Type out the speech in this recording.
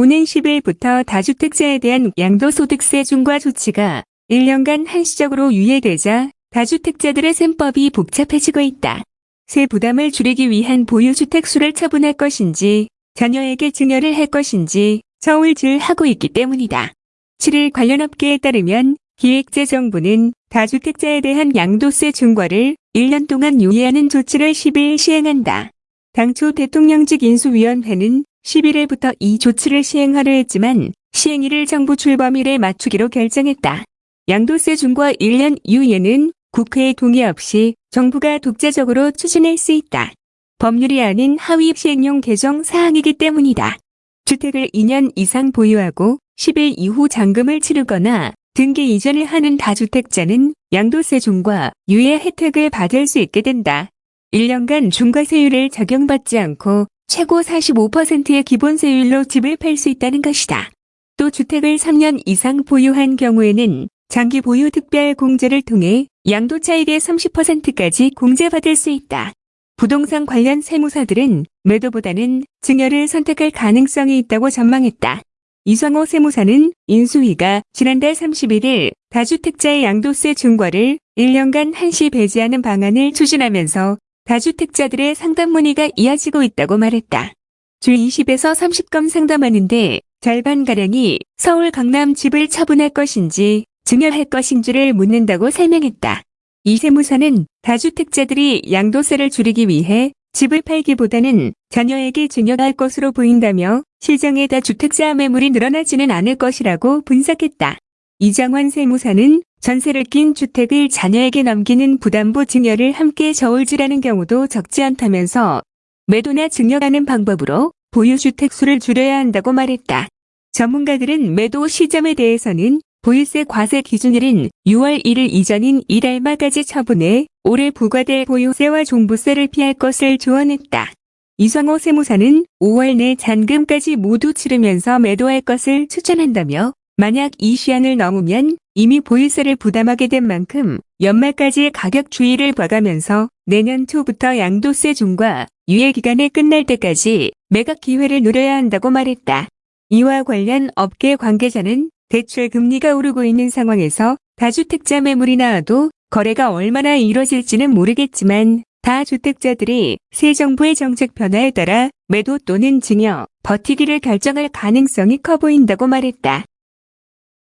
오는 10일부터 다주택자에 대한 양도소득세 중과 조치가 1년간 한시적으로 유예되자 다주택자들의 셈법이 복잡해지고 있다. 세 부담을 줄이기 위한 보유주택 수를 처분할 것인지 자녀에게 증여를 할 것인지 서울질하고 있기 때문이다. 7일 관련 업계에 따르면 기획재정부는 다주택자에 대한 양도세 중과를 1년 동안 유예하는 조치를 10일 시행한다. 당초 대통령직 인수위원회는 11일부터 이 조치를 시행하려 했지만 시행일을 정부 출범일에 맞추기로 결정했다. 양도세 중과 1년 유예는 국회의 동의 없이 정부가 독자적으로 추진할 수 있다. 법률이 아닌 하위 시행령 개정 사항이기 때문이다. 주택을 2년 이상 보유하고 10일 이후 잔금을 치르거나 등기 이전을 하는 다주택자는 양도세 중과 유예 혜택을 받을 수 있게 된다. 1년간 중과세율을 적용받지 않고 최고 45%의 기본세율로 집을 팔 수 있다는 것이다. 또 주택을 3년 이상 보유한 경우에는 장기 보유 특별 공제를 통해 양도 차익의 30%까지 공제받을 수 있다. 부동산 관련 세무사들은 매도보다는 증여를 선택할 가능성이 있다고 전망했다. 이성호 세무사는 인수위가 지난달 31일 다주택자의 양도세 중과를 1년간 한시 배제하는 방안을 추진하면서 다주택자들의 상담 문의가 이어지고 있다고 말했다. 주 20에서 30건 상담하는데 절반가량이 서울 강남 집을 처분할 것인지 증여할 것인지를 묻는다고 설명했다. 이 세무사는 다주택자들이 양도세를 줄이기 위해 집을 팔기보다는 자녀에게 증여할 것으로 보인다며 실정에 다주택자 매물이 늘어나지는 않을 것이라고 분석했다. 이장환 세무사는 전세를 낀 주택을 자녀에게 넘기는 부담부 증여를 함께 저울질하는 경우도 적지 않다면서 매도나 증여하는 방법으로 보유주택 수를 줄여야 한다고 말했다. 전문가들은 매도 시점에 대해서는 보유세 과세 기준일인 6월 1일 이전인 이달 말까지 처분해 올해 부과될 보유세와 종부세를 피할 것을 조언했다. 이성호 세무사는 5월 내 잔금까지 모두 치르면서 매도할 것을 추천한다며 만약 이 시한을 넘으면 이미 보유세를 부담하게 된 만큼 연말까지 가격 주의를 봐가면서 내년 초부터 양도세 중과 유예 기간이 끝날 때까지 매각 기회를 노려야 한다고 말했다. 이와 관련 업계 관계자는 대출 금리가 오르고 있는 상황에서 다주택자 매물이 나와도 거래가 얼마나 이뤄질지는 모르겠지만 다주택자들이 새 정부의 정책 변화에 따라 매도 또는 증여, 버티기를 결정할 가능성이 커 보인다고 말했다.